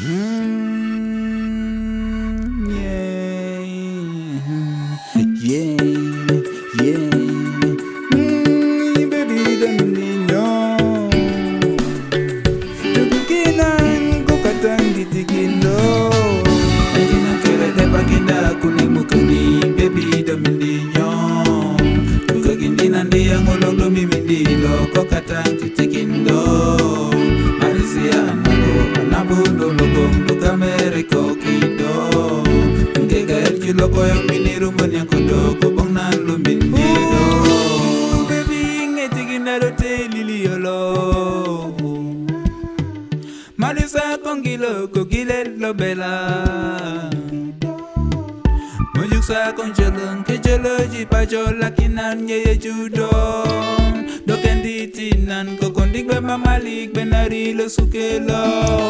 Mm, loko yang miniru mon yang kodo kubong nan lumindido. Baby, ngetiginda rote liliolo. Marisa kongilo kogile lo bela Mujuk sa kong jeleng ke jelo ji pa jo lakinan ye ye judo Do kendi tinan ko kondik be mamalik be nari lo sukelo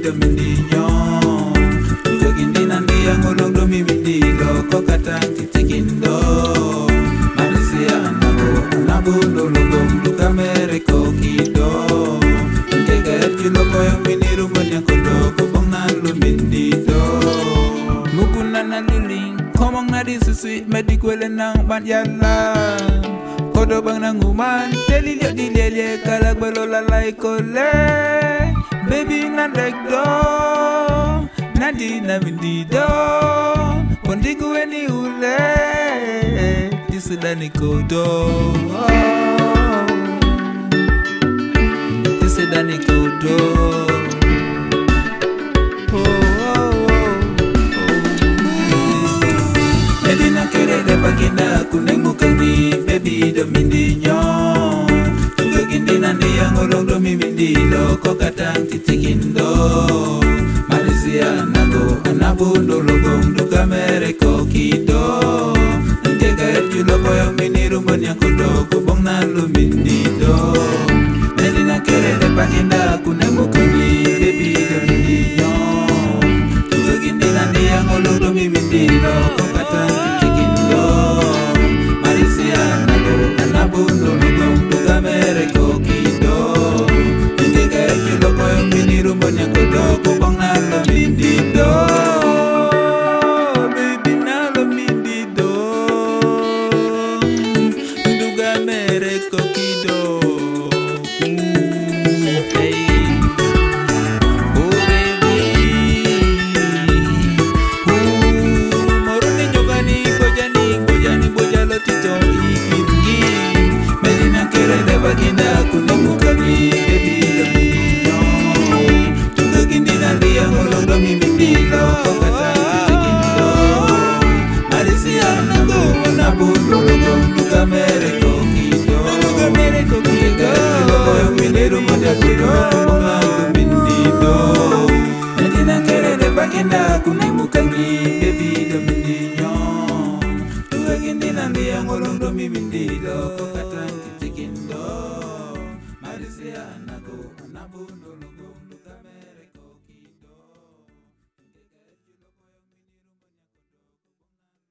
mito mindinyo Ndokindinandiya ngologdo mimindilo kokata kitikindo Malisia anabo unabululugo mlukamereko kido Ngegaerkilokoyo minirumoniakodo kobongnalo mindido Mukunana luling komongnadi susi medikwele nang banyalang Kodobang nanguman telilio dilelye kalagbelo lalai koleng Baby na dek do Nadi na mindi do. Pondiku weni ule. Isudani kodo. Isudani kodo. Oh, oh, oh. Medina kere de baby do kokata nkitikindo malizia nago anabundulugo you. Uganda kunemukani David Mindinyon Tuwegindi nandi yangolondo mimindilo Kokata nkitikindoo Marizia nako anabundolo